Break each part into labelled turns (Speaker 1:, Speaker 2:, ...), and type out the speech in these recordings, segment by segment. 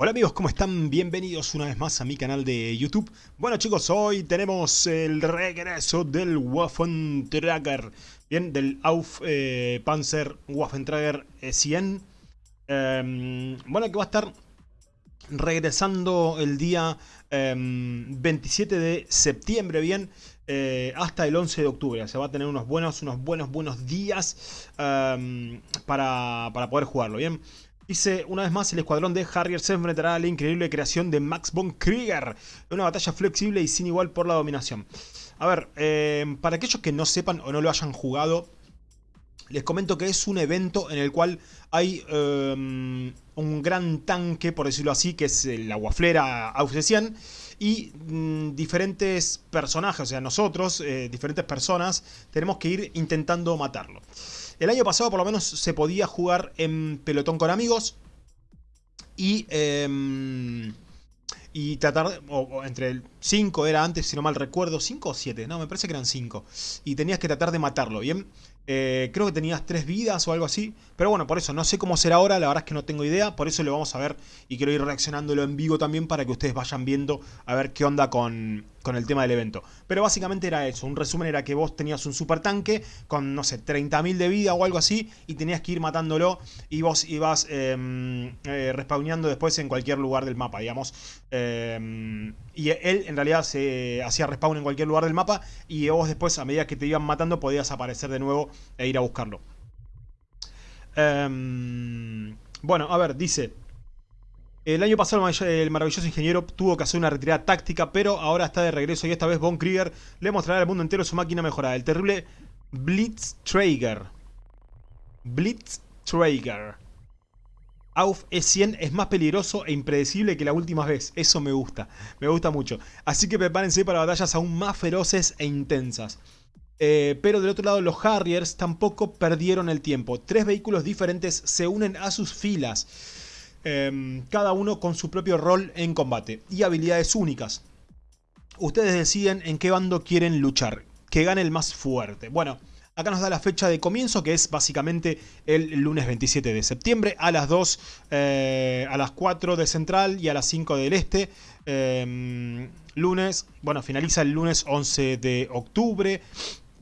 Speaker 1: Hola amigos, ¿cómo están? Bienvenidos una vez más a mi canal de YouTube. Bueno chicos, hoy tenemos el regreso del Waffentrager. Bien, del Auf eh, Panzer Waffentrager 100. Em, bueno, que va a estar regresando el día 27 em, de septiembre, bien, eh, hasta el 11 de octubre. Se va a tener unos buenos, unos buenos, buenos días em, para, para poder jugarlo, bien. Dice, una vez más, el escuadrón de Harrier se enfrentará a la increíble creación de Max von Krieger. Una batalla flexible y sin igual por la dominación. A ver, eh, para aquellos que no sepan o no lo hayan jugado, les comento que es un evento en el cual hay em, un gran tanque, por decirlo así, que es la guaflera Aufsesian, y mm, diferentes personajes, o sea, nosotros, eh, diferentes personas, tenemos que ir intentando matarlo. El año pasado por lo menos se podía jugar en pelotón con amigos y... Em, y tratar, o, entre el 5 era antes, si no mal recuerdo, 5 o 7, no, me parece que eran 5. Y tenías que tratar de matarlo, ¿bien? Eh, creo que tenías 3 vidas o algo así. Pero bueno, por eso, no sé cómo será ahora, la verdad es que no tengo idea. Por eso lo vamos a ver y quiero ir reaccionándolo en vivo también para que ustedes vayan viendo a ver qué onda con, con el tema del evento. Pero básicamente era eso, un resumen era que vos tenías un super tanque con, no sé, 30.000 de vida o algo así y tenías que ir matándolo y vos ibas eh, eh, respawneando después en cualquier lugar del mapa, digamos. Em, y él en realidad se hacía respawn en cualquier lugar del mapa y vos después a medida que te iban matando podías aparecer de nuevo e ir a buscarlo. Em, bueno, a ver, dice... El año pasado el maravilloso ingeniero tuvo que hacer una retirada táctica, pero ahora está de regreso y esta vez Von Krieger le mostrará al mundo entero su máquina mejorada, el terrible Blitztrager. Blitztrager. Auf E100 es más peligroso e impredecible que la última vez, eso me gusta, me gusta mucho. Así que prepárense para batallas aún más feroces e intensas. Eh, pero del otro lado los Harriers tampoco perdieron el tiempo. Tres vehículos diferentes se unen a sus filas. Em, cada uno con su propio rol en combate y habilidades únicas. Ustedes deciden en qué bando quieren luchar, que gane el más fuerte. Bueno, acá nos da la fecha de comienzo, que es básicamente el lunes 27 de septiembre, a las 2, eh, a las 4 de Central y a las 5 del Este. Em, lunes, bueno, finaliza el lunes 11 de octubre.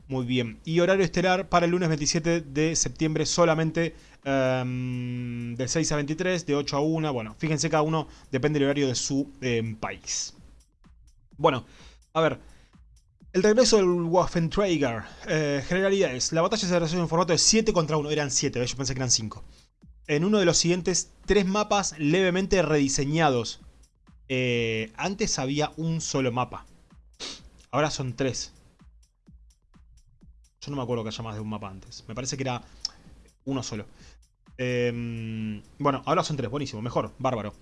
Speaker 1: Muy bien. Y horario estelar para el lunes 27 de septiembre solamente em, de 6 a 23, de 8 a 1. Bueno, fíjense cada uno depende del horario de su em, país. Bueno, a ver. El regreso del Waffentrager. Eh, generalidades. La batalla se desarrolló en formato de 7 contra 1. Eran 7, yo pensé que eran 5. En uno de los siguientes tres mapas levemente rediseñados. Eh, antes había un solo mapa. Ahora son tres. Yo no me acuerdo que haya más de un mapa antes. Me parece que era uno solo. Em, bueno, ahora son tres. Buenísimo. Mejor. Bárbaro.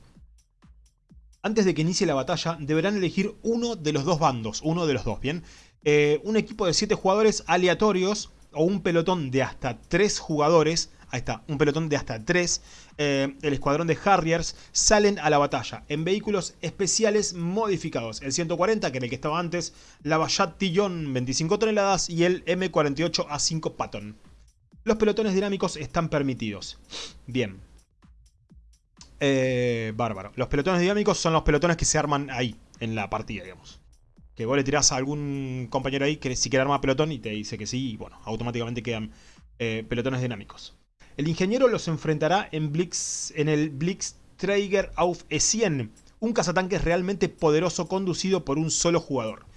Speaker 1: Antes de que inicie la batalla, deberán elegir uno de los dos bandos. Uno de los dos, ¿bien? Eh, un equipo de siete jugadores aleatorios o un pelotón de hasta tres jugadores ahí está, un pelotón de hasta 3, eh, el escuadrón de Harriers, salen a la batalla en vehículos especiales modificados. El 140, que era el que estaba antes, la Bayat Tillon 25 toneladas y el M48 A5 Patton. Los pelotones dinámicos están permitidos. Bien. Eh, bárbaro. Los pelotones dinámicos son los pelotones que se arman ahí, en la partida, digamos. Que vos le tirás a algún compañero ahí que si quiere armar pelotón y te dice que sí, y bueno, automáticamente quedan eh, pelotones dinámicos. El ingeniero los enfrentará en, Blitz, en el Blitzträger auf E100, un cazatanques realmente poderoso conducido por un solo jugador.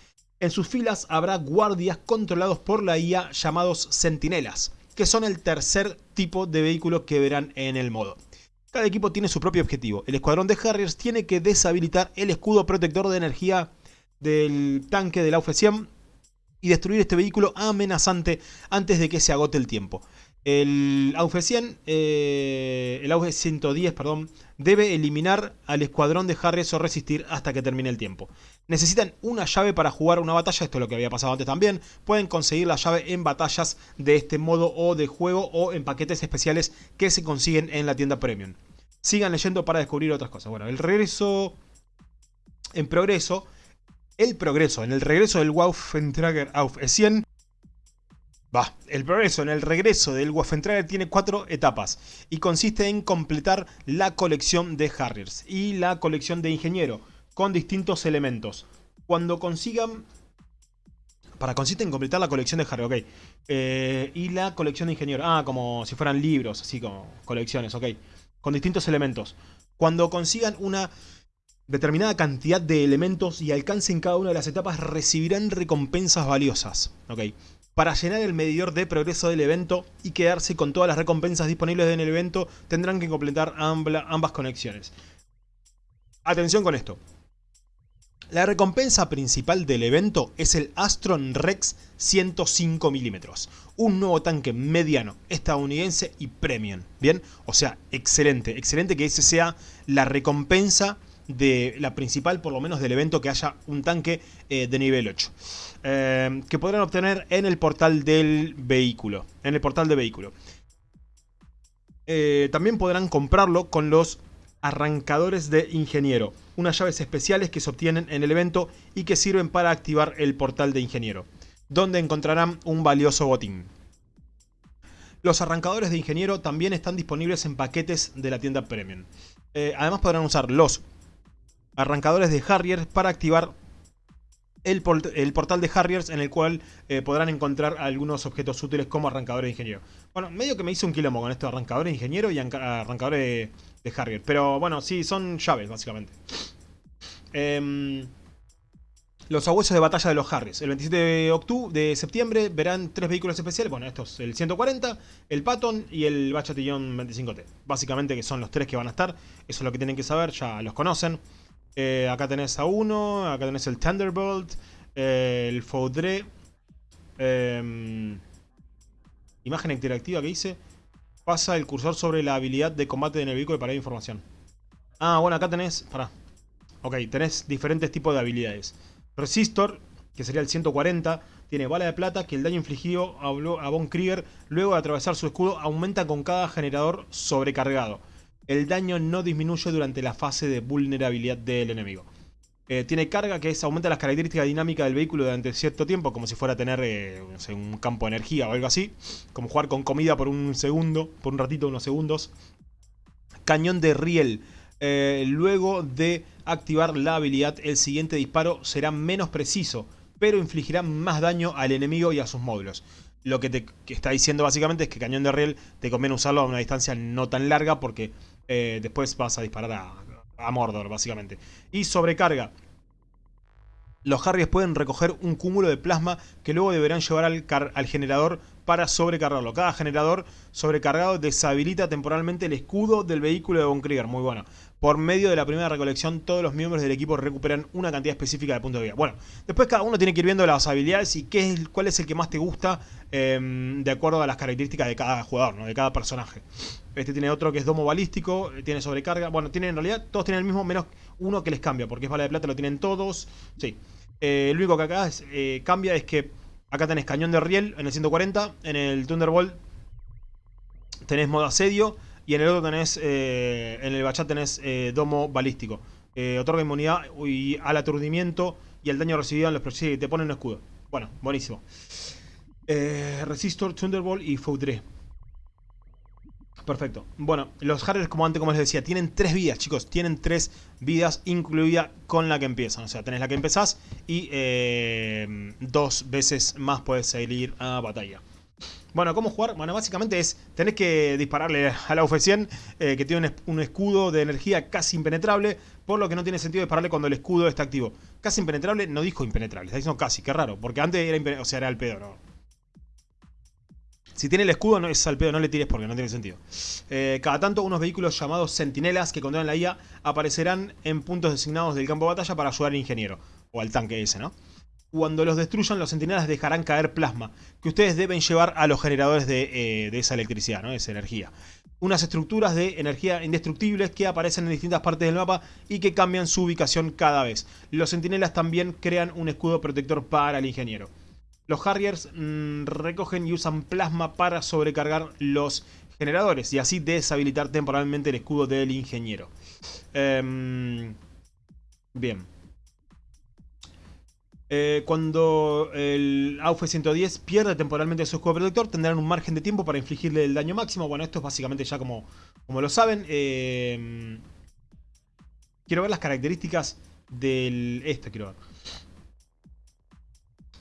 Speaker 1: En sus filas habrá guardias controlados por la IA llamados sentinelas, que son el tercer tipo de vehículo que verán en el modo. Cada equipo tiene su propio objetivo. El escuadrón de Harriers tiene que deshabilitar el escudo protector de energía del tanque del AUF 100 y destruir este vehículo amenazante antes de que se agote el tiempo. El AUF 100, eh, el AUF 110, perdón, debe eliminar al escuadrón de Harris o resistir hasta que termine el tiempo. Necesitan una llave para jugar una batalla, esto es lo que había pasado antes también. Pueden conseguir la llave en batallas de este modo o de juego o en paquetes especiales que se consiguen en la tienda Premium. Sigan leyendo para descubrir otras cosas. Bueno, el regreso en progreso, el progreso, en el regreso del Waffentrager AUF 100 Va, el progreso en el regreso del Waffentrager tiene cuatro etapas y consiste en completar la colección de Harriers y la colección de Ingeniero con distintos elementos. Cuando consigan... Para, consiste en completar la colección de Harrier, ok. Eh, y la colección de Ingeniero. Ah, como si fueran libros, así como colecciones, ok. Con distintos elementos. Cuando consigan una determinada cantidad de elementos y alcancen cada una de las etapas, recibirán recompensas valiosas, ok para llenar el medidor de progreso del evento y quedarse con todas las recompensas disponibles en el evento, tendrán que completar ambas conexiones. Atención con esto. La recompensa principal del evento es el Astron Rex 105 mm, un nuevo tanque mediano, estadounidense y premium, ¿bien? O sea, excelente, excelente que ese sea la recompensa de la principal, por lo menos del evento, que haya un tanque eh, de nivel 8. Eh, que podrán obtener en el portal del vehículo. En el portal de vehículo. Eh, también podrán comprarlo con los arrancadores de ingeniero. Unas llaves especiales que se obtienen en el evento y que sirven para activar el portal de ingeniero. Donde encontrarán un valioso botín. Los arrancadores de ingeniero también están disponibles en paquetes de la tienda Premium. además podrán usar los arrancadores de Harriers para activar el, portal de Harriers en el cual eh, podrán encontrar algunos objetos útiles como arrancadores de ingeniero. Bueno, medio que me hice un quilombo con estos arrancadores de ingeniero y arrancadores de, de Harrier. Pero bueno, sí, son llaves básicamente. Em, los abuesos de batalla de los Harriers. El 27 de, octubre, de septiembre verán tres vehículos especiales. Bueno, estos, el 140, el Patton y el Bachatillon 25T. Básicamente que son los tres que van a estar. Eso es lo que tienen que saber, ya los conocen. Eh, acá tenés a uno, acá tenés el Thunderbolt, eh, el Foudre. Em, imagen interactiva que dice. Pasa el cursor sobre la habilidad de combate en el vehículo para información. Ah, bueno, acá tenés... Pará. Ok, tenés diferentes tipos de habilidades. Resistor, que sería el 140, tiene bala de plata que el daño infligido a Von Krieger luego de atravesar su escudo aumenta con cada generador sobrecargado el daño no disminuye durante la fase de vulnerabilidad del enemigo. Eh, tiene carga que es aumenta las características dinámicas del vehículo durante cierto tiempo, como si fuera a tener eh, un campo de energía o algo así. Como jugar con comida por un segundo, por un ratito, unos segundos. Cañón de riel. Eh, luego de activar la habilidad, el siguiente disparo será menos preciso, pero infligirá más daño al enemigo y a sus módulos. Lo que te está diciendo básicamente es que cañón de riel te conviene usarlo a una distancia no tan larga porque eh, después vas a disparar a, Mordor, básicamente. Y sobrecarga. Los Harriers pueden recoger un cúmulo de plasma que luego deberán llevar al, al generador para sobrecargarlo. Cada generador sobrecargado deshabilita temporalmente el escudo del vehículo de Von Krieger. Muy bueno. Por medio de la primera recolección, todos los miembros del equipo recuperan una cantidad específica de puntos de vida. Bueno, después cada uno tiene que ir viendo las habilidades y qué es, cuál es el que más te gusta em, de acuerdo a las características de cada jugador, ¿no? de cada personaje. Este tiene otro que es domo balístico, tiene sobrecarga. Bueno, tienen en realidad todos tienen el mismo, menos uno que les cambia, porque es bala de plata, lo tienen todos. Sí. Eh, lo único que acá eh, cambia es que Acá tenés cañón de riel en el 140. En el Thunderbolt tenés modo asedio. Y en el otro tenés, eh, en el Bachat tenés eh, domo balístico. Eh, otorga inmunidad al aturdimiento y al daño recibido en los proyectos. Y te ponen un escudo. Bueno, buenísimo. Resistor, Thunderbolt y Foudre. Perfecto. Bueno, los Harriers, como antes como les decía, tienen tres vidas, chicos. Tienen tres vidas, incluida con la que empiezan. O sea, tenés la que empezás y eh, dos veces más puedes salir a batalla. Bueno, ¿cómo jugar? Bueno, básicamente es, tenés que dispararle a la UF-100, eh, que tiene un, escudo de energía casi impenetrable, por lo que no tiene sentido dispararle cuando el escudo está activo. Casi impenetrable, no dijo impenetrable, está diciendo casi, qué raro, porque antes era, o sea, era el pedo, ¿no? Si tiene el escudo, no es al pedo, no le tires porque no tiene sentido. Eh, cada tanto, unos vehículos llamados sentinelas que controlan la IA aparecerán en puntos designados del campo de batalla para ayudar al ingeniero. O al tanque ese, ¿no? Cuando los destruyan, los sentinelas dejarán caer plasma, que ustedes deben llevar a los generadores de, eh, de esa electricidad, ¿no? Esa energía. Unas estructuras de energía indestructibles que aparecen en distintas partes del mapa y que cambian su ubicación cada vez. Los sentinelas también crean un escudo protector para el ingeniero. Los Harriers mm, recogen y usan plasma para sobrecargar los generadores y así deshabilitar temporalmente el escudo del ingeniero. Em, bien. Eh, cuando el AUF 110 pierde temporalmente su escudo protector, tendrán un margen de tiempo para infligirle el daño máximo. Bueno, esto es básicamente ya como, como lo saben. Eh, quiero ver las características del... Este quiero ver.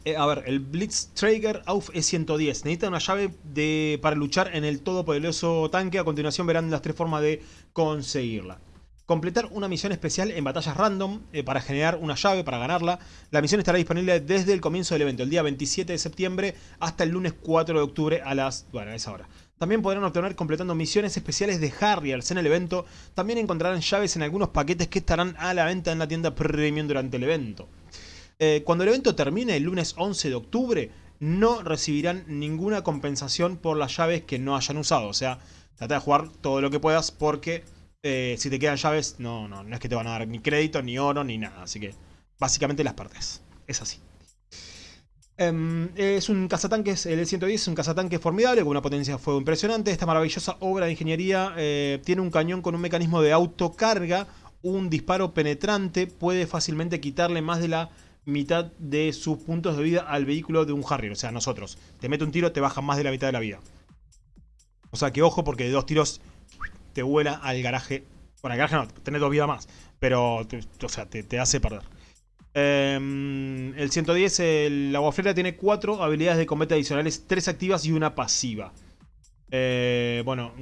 Speaker 1: Eh, a ver, el Blitz Traeger AUF E110. Necesita una llave de, para luchar en el todopoderoso tanque. A continuación verán las tres formas de conseguirla. Completar una misión especial en batallas random eh, para generar una llave para ganarla. La misión estará disponible desde el comienzo del evento, el día 27 de septiembre hasta el lunes 4 de octubre a las... bueno, a esa hora. También podrán obtener completando misiones especiales de Harriers en el evento. También encontrarán llaves en algunos paquetes que estarán a la venta en la tienda Premium durante el evento. Eh, cuando el evento termine el lunes 11 de octubre, no recibirán ninguna compensación por las llaves que no hayan usado. O sea, trata de jugar todo lo que puedas porque eh, si te quedan llaves, no, no, no es que te van a dar ni crédito, ni oro, ni nada. Así que básicamente las partes. Es así. Em, es un cazatanques, el 110 es un cazatanque formidable con una potencia de fuego impresionante. Esta maravillosa obra de ingeniería eh, tiene un cañón con un mecanismo de autocarga. Un disparo penetrante puede fácilmente quitarle más de la mitad de sus puntos de vida al vehículo de un Harrier. O sea, nosotros. Te mete un tiro, te baja más de la mitad de la vida. O sea que ojo porque de dos tiros te vuela al garaje. Bueno, al garaje no, tenés dos vidas más. Pero, o sea, te, hace perder. Em, el 110, el agua flera tiene cuatro habilidades de combate adicionales, tres activas y una pasiva. Eh, bueno,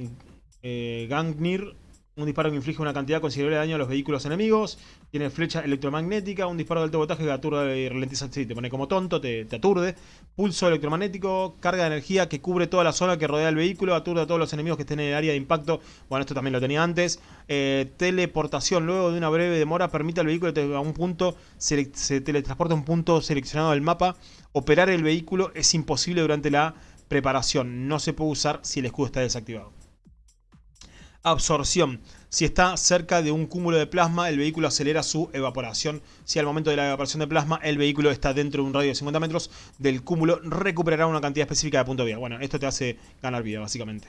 Speaker 1: eh, Gangnir un disparo que inflige una cantidad considerable de daño a los vehículos enemigos. Tiene flecha electromagnética. Un disparo de alto voltaje que aturde y ralentiza. Sí, te pone como tonto, te, aturde. Pulso electromagnético. Carga de energía que cubre toda la zona que rodea el vehículo. Aturde a todos los enemigos que estén en el área de impacto. Bueno, esto también lo tenía antes. Eh, teleportación. Luego de una breve demora permite al vehículo a un punto. Se, se teletransporta a un punto seleccionado del mapa. Operar el vehículo es imposible durante la preparación. No se puede usar si el escudo está desactivado absorción. Si está cerca de un cúmulo de plasma, el vehículo acelera su evaporación. Si al momento de la evaporación de plasma, el vehículo está dentro de un radio de 50 metros del cúmulo, recuperará una cantidad específica de punto de vida. Bueno, esto te hace ganar vida, básicamente.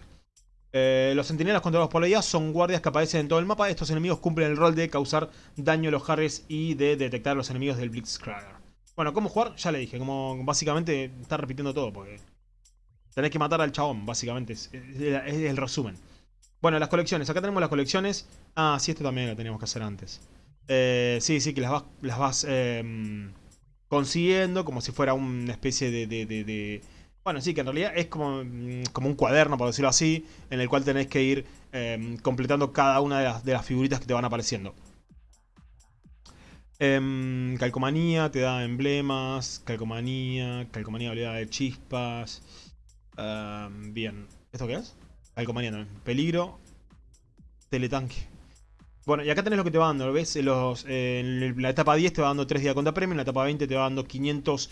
Speaker 1: Eh, los sentinelas controlados por la IA son guardias que aparecen en todo el mapa. Estos enemigos cumplen el rol de causar daño a los Harris y de detectar a los enemigos del Blitzkrieg. Bueno, ¿cómo jugar? Ya le dije, como básicamente está repitiendo todo, porque tenés que matar al chabón, básicamente, es el resumen. Bueno, las colecciones. Acá tenemos las colecciones. Ah, sí, esto también lo teníamos que hacer antes. Eh, sí, sí, que las vas, em, consiguiendo como si fuera una especie de, Bueno, sí, que en realidad es como, mm, como un cuaderno, por decirlo así, en el cual tenés que ir em, completando cada una de las, figuritas que te van apareciendo. Em, calcomanía, te da emblemas, calcomanía, calcomanía habilidad de chispas. bien, ¿esto qué es? También. Peligro. Teletanque. Bueno, y acá tenés lo que te va dando, ¿ves? Los, en la etapa 10 te va dando 3 días contra premio, en la etapa 20 te va dando 500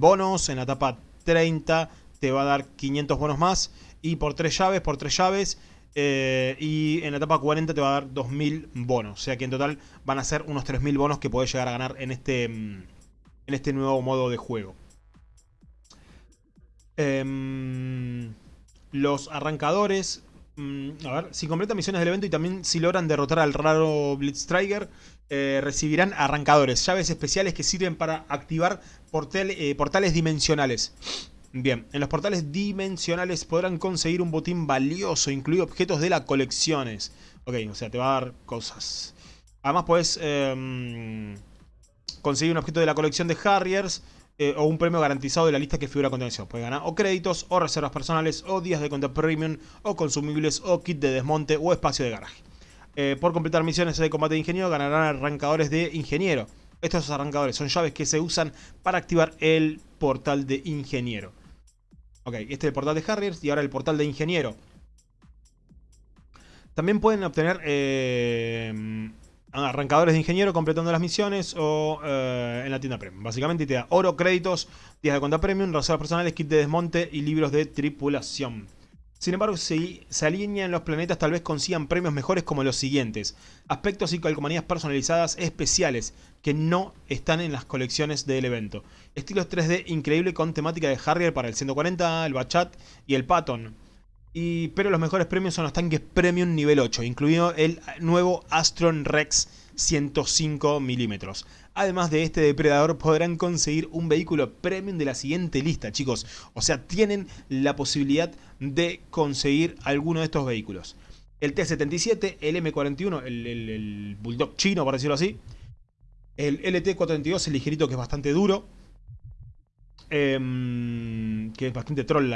Speaker 1: bonos, en la etapa 30 te va a dar 500 bonos más, y por 3 llaves, por 3 llaves, eh, y en la etapa 40 te va a dar 2000 bonos. O sea que en total van a ser unos 3000 bonos que podés llegar a ganar en este, en este nuevo modo de juego. Eh, los arrancadores, mm, a ver, si completan misiones del evento y también si logran derrotar al raro Blitzstriker, eh, recibirán arrancadores, llaves especiales que sirven para activar eh, portales dimensionales. Bien, en los portales dimensionales podrán conseguir un botín valioso, incluido objetos de las colecciones. Ok, o sea, te va a dar cosas. Además puedes em, conseguir un objeto de la colección de Harriers eh, o un premio garantizado de la lista que figura a continuación. Puede ganar o créditos, o reservas personales, o días de cuenta premium, o consumibles, o kit de desmonte, o espacio de garaje. Eh, por completar misiones de combate de ingeniero, ganarán arrancadores de ingeniero. Estos arrancadores son llaves que se usan para activar el portal de ingeniero. Ok, este es el portal de Harriers y ahora el portal de ingeniero. También pueden obtener eh, arrancadores de ingeniero completando las misiones o eh, en la tienda premium. Básicamente te da oro, créditos, días de cuenta premium, reservas personales, kit de desmonte y libros de tripulación. Sin embargo, si se alinean los planetas tal vez consigan premios mejores como los siguientes. Aspectos y calcomanías personalizadas especiales que no están en las colecciones del evento. Estilos 3D increíble con temática de Harrier para el 140, el Bachat y el Patton pero los mejores premios son los tanques Premium nivel 8, incluido el nuevo Astron Rex 105 milímetros. Además de este depredador podrán conseguir un vehículo premium de la siguiente lista, chicos. O sea, tienen la posibilidad de conseguir alguno de estos vehículos. El T-77, el M41, el, Bulldog chino, por decirlo así. El LT-432, el ligerito que es bastante duro. Em, que es bastante troll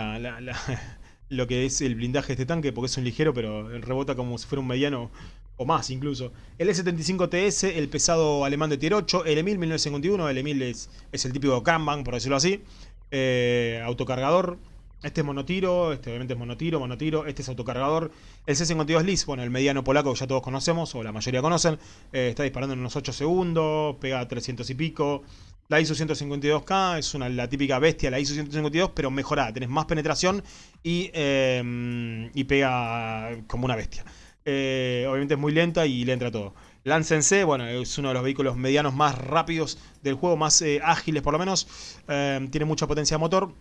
Speaker 1: lo que es el blindaje de este tanque, porque es un ligero, pero rebota como si fuera un mediano o más incluso. El E75TS, el pesado alemán de tier 8, el Emil 1951, el Emil es, es el típico Kanban, por decirlo así. Eh, autocargador, este es monotiro, este obviamente es monotiro, monotiro, este es autocargador. El C52 LIS, bueno, el mediano polaco que ya todos conocemos, o la mayoría conocen, eh, está disparando en unos 8 segundos, pega 300 y pico. La ISO 152K es una, la típica bestia, la ISO 152, pero mejorada. Tenés más penetración y, em, y pega como una bestia. Eh, obviamente es muy lenta y le entra todo. Lance C, bueno, es uno de los vehículos medianos más rápidos del juego, más eh, ágiles por lo menos. Em, tiene mucha potencia de motor.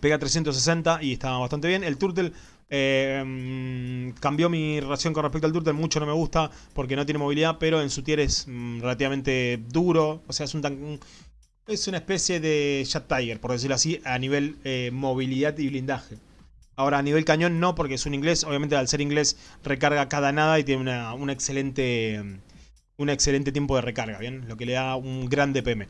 Speaker 1: Pega 360 y está bastante bien. El Turtle eh, cambió mi relación con respecto al Turtle. Mucho no me gusta porque no tiene movilidad, pero en su tier es mm, relativamente duro. O sea, es un Es una especie de Jet Tiger, por decirlo así, a nivel eh, movilidad y blindaje. Ahora, a nivel cañón no, porque es un inglés. Obviamente, al ser inglés, recarga cada nada y tiene una, excelente, un excelente tiempo de recarga, ¿bien? Lo que le da un gran DPM.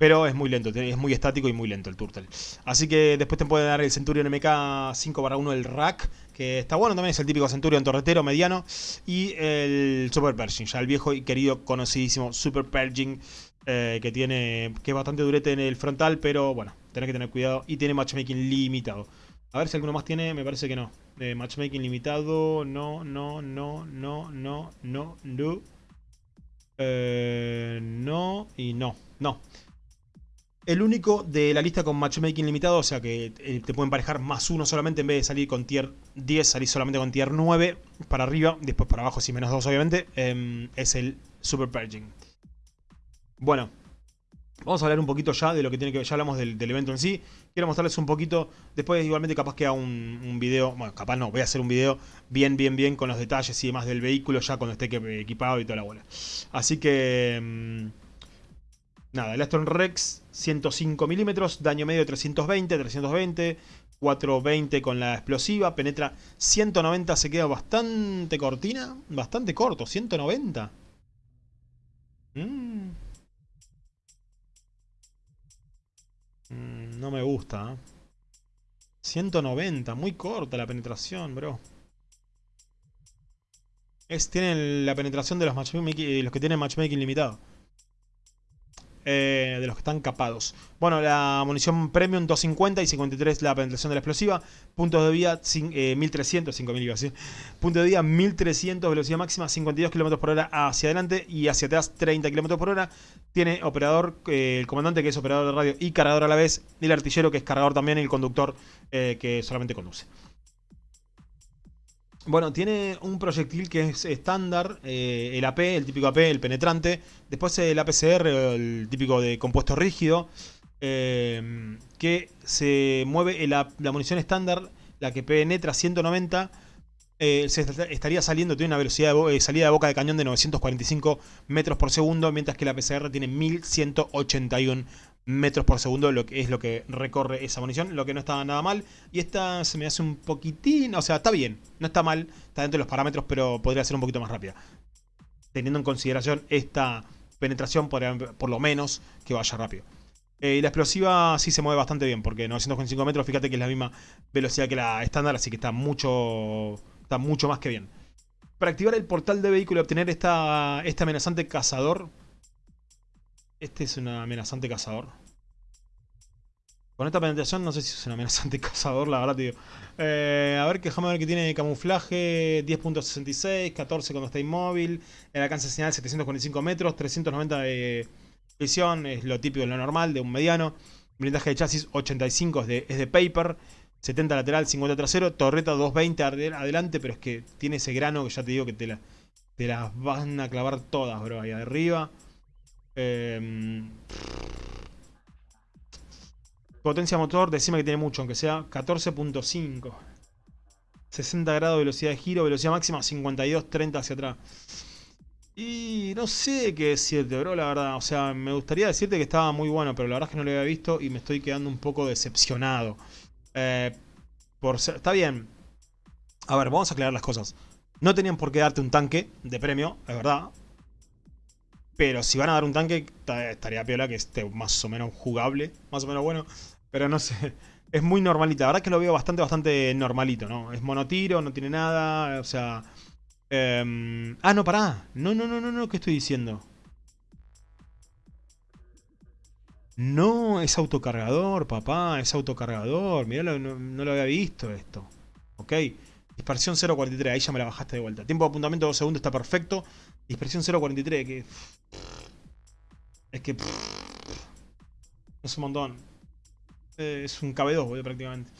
Speaker 1: Pero es muy lento, es muy estático y muy lento el Turtle. Así que después te puede dar el Centurion MK 5 1 el rack, que está bueno también, es el típico Centurion torretero mediano. Y el Super Pershing, ya el viejo y querido, conocidísimo Super Pershing, eh, que tiene que es bastante durete en el frontal, pero bueno, tenés que tener cuidado. Y tiene matchmaking limitado. A ver si alguno más tiene, me parece que no. Eh, matchmaking limitado, no, no, no, no, no, no, no. Eh, no y no, no. El único de la lista con matchmaking limitado, o sea que eh, te pueden parejar más uno solamente en vez de salir con tier 10, salir solamente con tier 9 para arriba, después para abajo sí menos 2 obviamente, em, es el Super Purging. Bueno, vamos a hablar un poquito ya de lo que tiene que ver, ya hablamos del, evento en sí. Quiero mostrarles un poquito, después igualmente capaz que haga un, un, video, bueno, capaz no, voy a hacer un video bien, bien, bien con los detalles y demás del vehículo ya cuando esté equipado y toda la bola. Así que... Nada, el Astron Rex 105 milímetros, daño medio 320, 320, 420 con la explosiva, penetra 190, se queda bastante cortina, bastante corto, 190. Mm. Mm, no me gusta. 190, ¿eh? muy corta la penetración, bro. Es, tienen la penetración de los, matchmaking, los que tienen matchmaking limitado. Eh, de los que están capados. Bueno, la munición premium 250 y 53 la penetración de la explosiva. Puntos de vida 1300, 5000 iba Punto de vida 1300, velocidad máxima 52 km por hora hacia adelante y hacia atrás 30 km por hora. Tiene operador, eh, el comandante que es operador de radio y cargador a la vez. Y el artillero que es cargador también y el conductor eh, que solamente conduce. Bueno, tiene un proyectil que es estándar, eh, el AP, el típico AP, el penetrante. Después el APCR, el típico de compuesto rígido, eh, que se mueve la, munición estándar, la que penetra 190, eh, se estaría saliendo, tiene una velocidad de salida de boca de cañón de 945 metros por segundo, mientras que la PCR tiene 1181 metros por segundo, lo que es lo que recorre esa munición, lo que no está nada mal. Y esta se me hace un poquitín, o sea, está bien, no está mal, está dentro de los parámetros, pero podría ser un poquito más rápida. Teniendo en consideración esta penetración, por, por lo menos que vaya rápido. Eh, y la explosiva sí se mueve bastante bien, porque 945 metros, fíjate que es la misma velocidad que la estándar, así que está mucho, está mucho más que bien. Para activar el portal de vehículo y obtener esta, este amenazante cazador, este es un amenazante cazador. Con esta penetración no sé si es un amenazante cazador, la verdad, tío. Eh, a ver, déjame ver que tiene camuflaje 10.66, 14 cuando está inmóvil. El alcance señal 745 metros, 390 de visión, es lo típico, lo normal de un mediano. Blindaje de chasis 85 es de, es de paper. 70 lateral, 50 trasero. Torreta 220 adelante, pero es que tiene ese grano que ya te digo que te, la, te las van a clavar todas, bro, ahí arriba. Em, potencia motor, decime que tiene mucho, aunque sea 14.5. 60 grados velocidad de giro, velocidad máxima 52, 30 hacia atrás. Y no sé qué decirte, bro, la verdad. O sea, me gustaría decirte que estaba muy bueno, pero la verdad es que no lo había visto y me estoy quedando un poco decepcionado. Eh, por está bien. A ver, vamos a aclarar las cosas. No tenían por qué darte un tanque de premio, es verdad. Pero si van a dar un tanque, estaría piola que esté más o menos jugable, más o menos bueno. Pero no sé, es muy normalita. La verdad que lo veo bastante, bastante normalito, ¿no? Es monotiro, no tiene nada, o sea... Em, ah, no, pará. No, no, no, no, no, ¿qué estoy diciendo? No, es autocargador, papá, es autocargador. Mirá, no, no, lo había visto esto. Ok. Dispersión 0.43, ahí ya me la bajaste de vuelta. Tiempo de apuntamiento 2 segundos, está perfecto. Dispersión 0.43, que... Es que... Es un montón. Eh, es un KB2, boludo, prácticamente.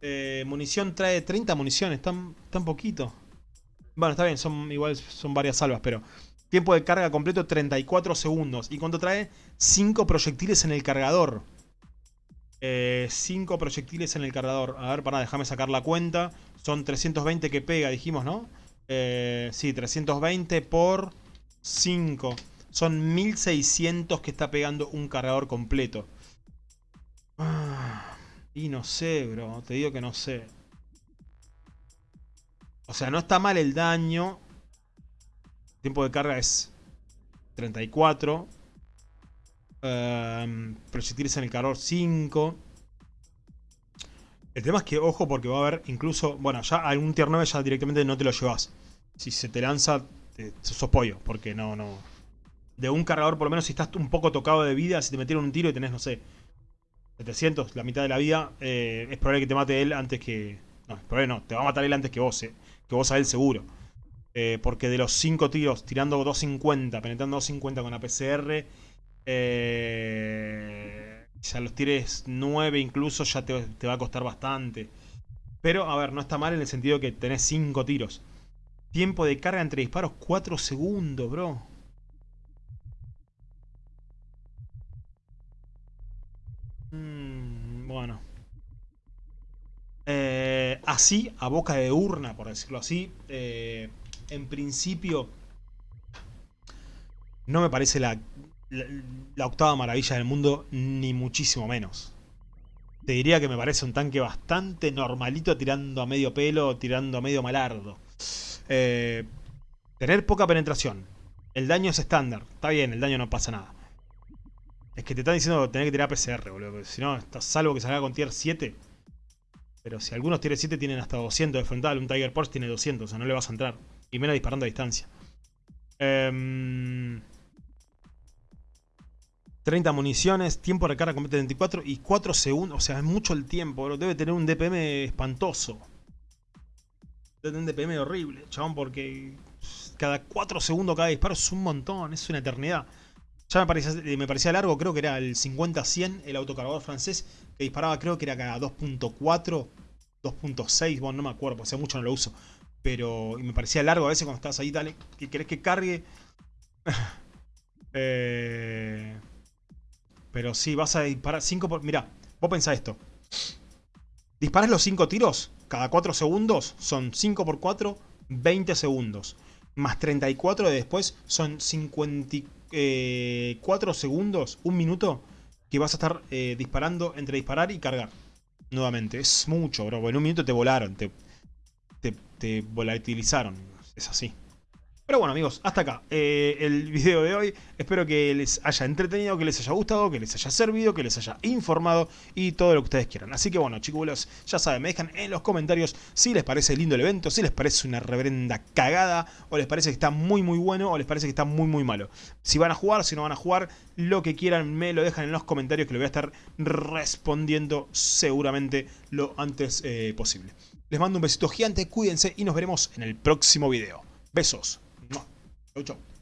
Speaker 1: Eh, munición trae 30 municiones, tan, tan poquito. Bueno, está bien, son igual son varias salvas, pero... Tiempo de carga completo 34 segundos. ¿Y cuánto trae? 5 proyectiles en el cargador. 5 eh, proyectiles en el cargador. A ver, para, déjame sacar la cuenta. Son 320 que pega, dijimos, ¿no? Eh, sí, 320 por 5. Son 1600 que está pegando un cargador completo. Ah, y no sé, bro. Te digo que no sé. O sea, no está mal el daño. tiempo de carga es 34. Um, proyectiles en el calor 5. El tema es que, ojo, porque va a haber incluso... Bueno, ya algún tier 9 ya directamente no te lo llevas. Si se te lanza, te, sos pollo. Porque no, no... De un cargador, por lo menos, si estás un poco tocado de vida, si te metieron un tiro y tenés, no sé, 700, la mitad de la vida, eh, es probable que te mate él antes que... No, es probable no, te va a matar él antes que vos, eh que vos a él seguro. Eh, porque de los 5 tiros, tirando 250, penetrando 250 con la PCR, eh, ya los tires 9 incluso ya te, va a costar bastante. Pero, a ver, no está mal en el sentido que tenés 5 tiros. Tiempo de carga entre disparos 4 segundos, bro. Mm, bueno. Eh, así, a boca de urna, por decirlo así, eh, en principio no me parece la, la, octava maravilla del mundo, ni muchísimo menos. Te diría que me parece un tanque bastante normalito tirando a medio pelo, tirando a medio malardo. Eh, tener poca penetración. El daño es estándar. Está bien, el daño no pasa nada. Es que te están diciendo tener que tirar PCR, boludo. Si no, salvo que salga con tier 7, pero si algunos tier 7 tienen hasta 200 de frontal, un Tiger Porsche tiene 200, o sea, no le vas a entrar. Y menos disparando a distancia. 30 em, municiones, tiempo de recarga completa 24 y 4 segundos. O sea, es mucho el tiempo, Debe tener un DPM espantoso. Debe tener un DPM horrible, chabón, porque cada 4 segundos cada disparo es un montón, es una eternidad. Ya me parecía, parecía largo, creo que era el 50-100, el autocargador francés, que disparaba creo que era cada 2.4, 2.6, bueno, no me acuerdo, hace mucho no lo uso. Pero me parecía largo a veces cuando estás ahí, dale, que querés que cargue. Eh, pero sí, vas a disparar 5 por... Mirá, vos pensás esto. Disparas los 5 tiros cada 4 segundos, son 5 por 4, 20 segundos. Más 34 de después son 54 eh, 4 segundos, un minuto, que vas a estar eh, disparando entre disparar y cargar. Nuevamente, es mucho, bro. En un minuto te volaron, te, te, te volatilizaron. Es así. Pero bueno amigos, hasta acá eh, el video de hoy. Espero que les haya entretenido, que les haya gustado, que les haya servido, que les haya informado y todo lo que ustedes quieran. Así que bueno chicos, ya saben, me dejan en los comentarios si les parece lindo el evento, si les parece una reverenda cagada, o les parece que está muy muy bueno, o les parece que está muy muy malo. Si van a jugar, si no van a jugar, lo que quieran me lo dejan en los comentarios que lo voy a estar respondiendo seguramente lo antes eh, posible. Les mando un besito gigante, cuídense y nos veremos en el próximo video. Besos. Chau, chau.